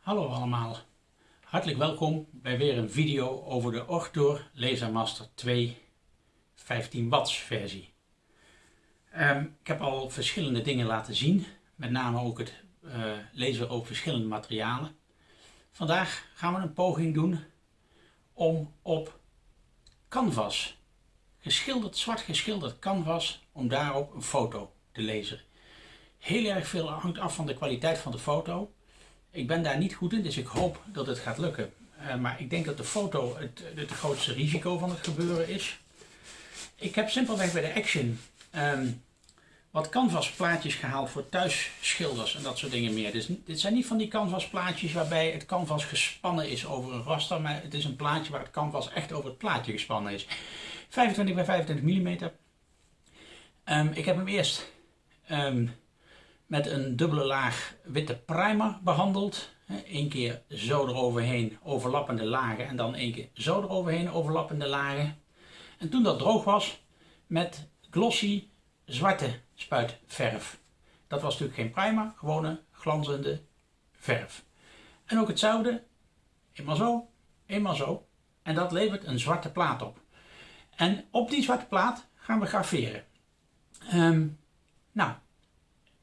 Hallo allemaal, hartelijk welkom bij weer een video over de Ortor Lasermaster 2 15 watts versie. Ehm, ik heb al verschillende dingen laten zien, met name ook het uh, laser op verschillende materialen. Vandaag gaan we een poging doen om op canvas, geschilderd, zwart geschilderd canvas, om daarop een foto te lezen. Heel erg veel hangt af van de kwaliteit van de foto. Ik ben daar niet goed in, dus ik hoop dat het gaat lukken. Uh, maar ik denk dat de foto het, het, grootste risico van het gebeuren is. Ik heb simpelweg bij de Action um, wat canvasplaatjes gehaald voor thuisschilders en dat soort dingen meer. Dus dit zijn niet van die canvasplaatjes waarbij het canvas gespannen is over een raster, maar het is een plaatje waar het canvas echt over het plaatje gespannen is. 25 bij 25 mm. Um, ik heb hem eerst um, met een dubbele laag witte primer behandeld. Eén keer zo eroverheen overlappende lagen en dan één keer zo eroverheen overlappende lagen. En toen dat droog was met glossy zwarte spuitverf. Dat was natuurlijk geen primer, gewone glanzende verf. En ook hetzelfde, eenmaal zo, eenmaal zo. En dat levert een zwarte plaat op. En op die zwarte plaat gaan we graveren. Um, nou,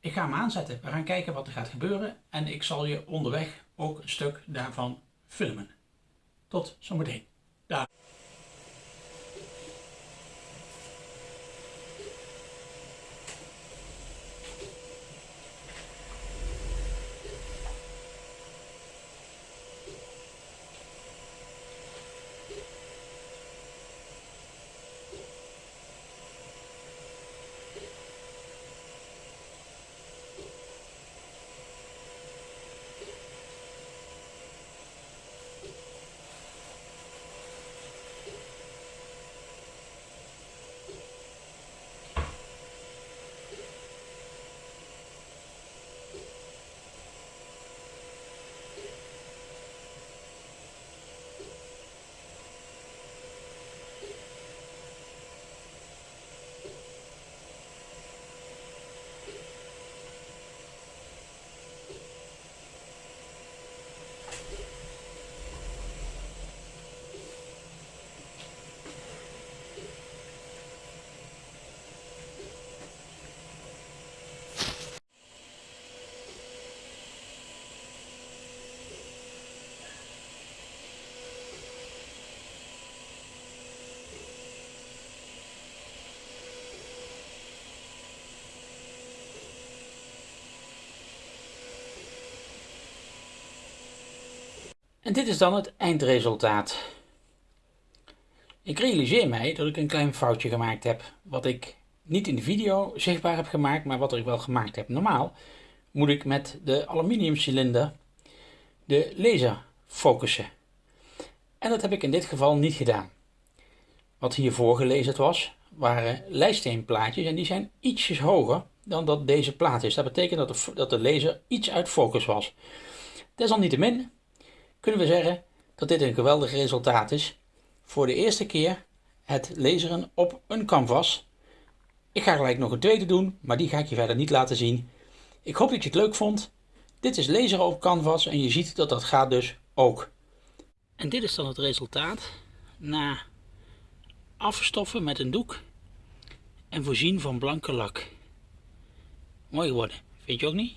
ik ga hem aanzetten. We gaan kijken wat er gaat gebeuren. En ik zal je onderweg ook een stuk daarvan filmen. Tot zometeen. Dag. En dit is dan het eindresultaat. Ik realiseer mij dat ik een klein foutje gemaakt heb, wat ik niet in de video zichtbaar heb gemaakt, maar wat ik wel gemaakt heb. Normaal moet ik met de aluminiumcilinder de laser focussen. En dat heb ik in dit geval niet gedaan. Wat hiervoor gelezen was, waren lijststeenplaatjes en die zijn ietsjes hoger dan dat deze plaat is. Dat betekent dat de, dat de laser iets uit focus was. Desalniettemin kunnen we zeggen dat dit een geweldig resultaat is. Voor de eerste keer het laseren op een canvas. Ik ga gelijk nog een tweede doen, maar die ga ik je verder niet laten zien. Ik hoop dat je het leuk vond. Dit is laseren op canvas en je ziet dat dat gaat dus ook. En dit is dan het resultaat na afstoffen met een doek en voorzien van blanke lak. Mooi geworden, vind je ook niet?